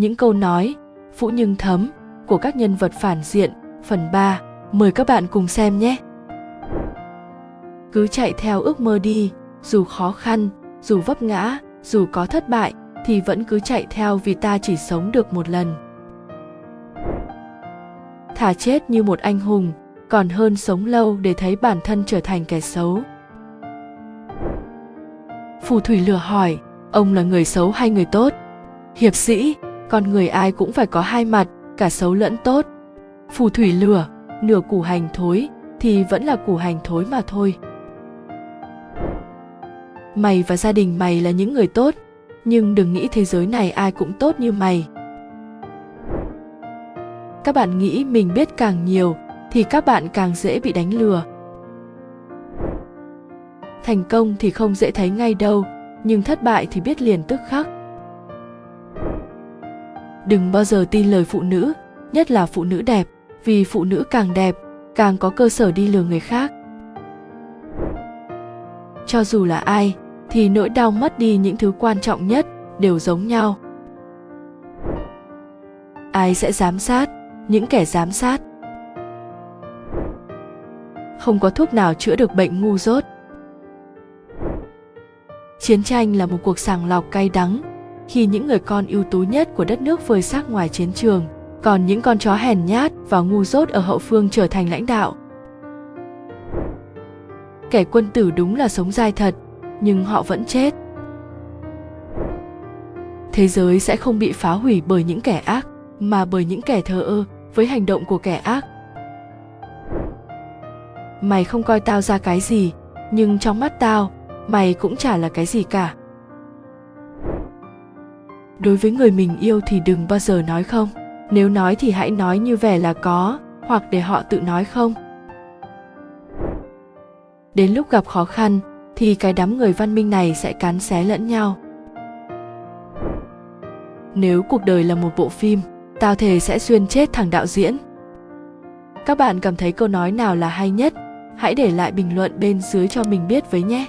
những câu nói phũ nhưng thấm của các nhân vật phản diện phần 3. Mời các bạn cùng xem nhé. Cứ chạy theo ước mơ đi, dù khó khăn, dù vấp ngã, dù có thất bại thì vẫn cứ chạy theo vì ta chỉ sống được một lần. Thả chết như một anh hùng, còn hơn sống lâu để thấy bản thân trở thành kẻ xấu. Phù thủy lừa hỏi, ông là người xấu hay người tốt? Hiệp sĩ, con người ai cũng phải có hai mặt, cả xấu lẫn tốt. Phù thủy lừa, nửa củ hành thối thì vẫn là củ hành thối mà thôi. Mày và gia đình mày là những người tốt, nhưng đừng nghĩ thế giới này ai cũng tốt như mày. Các bạn nghĩ mình biết càng nhiều thì các bạn càng dễ bị đánh lừa. Thành công thì không dễ thấy ngay đâu, nhưng thất bại thì biết liền tức khắc đừng bao giờ tin lời phụ nữ, nhất là phụ nữ đẹp, vì phụ nữ càng đẹp, càng có cơ sở đi lừa người khác. Cho dù là ai, thì nỗi đau mất đi những thứ quan trọng nhất đều giống nhau. Ai sẽ giám sát? Những kẻ giám sát. Không có thuốc nào chữa được bệnh ngu dốt. Chiến tranh là một cuộc sàng lọc cay đắng khi những người con ưu tú nhất của đất nước vơi xác ngoài chiến trường, còn những con chó hèn nhát và ngu dốt ở hậu phương trở thành lãnh đạo. Kẻ quân tử đúng là sống dai thật, nhưng họ vẫn chết. Thế giới sẽ không bị phá hủy bởi những kẻ ác, mà bởi những kẻ thờ ơ, với hành động của kẻ ác. Mày không coi tao ra cái gì, nhưng trong mắt tao, mày cũng chả là cái gì cả đối với người mình yêu thì đừng bao giờ nói không. Nếu nói thì hãy nói như vẻ là có, hoặc để họ tự nói không. Đến lúc gặp khó khăn, thì cái đám người văn minh này sẽ cắn xé lẫn nhau. Nếu cuộc đời là một bộ phim tao thề sẽ xuyên chết thằng đạo diễn. Các bạn cảm thấy câu nói nào là hay nhất? Hãy để lại bình luận bên dưới cho mình biết với nhé.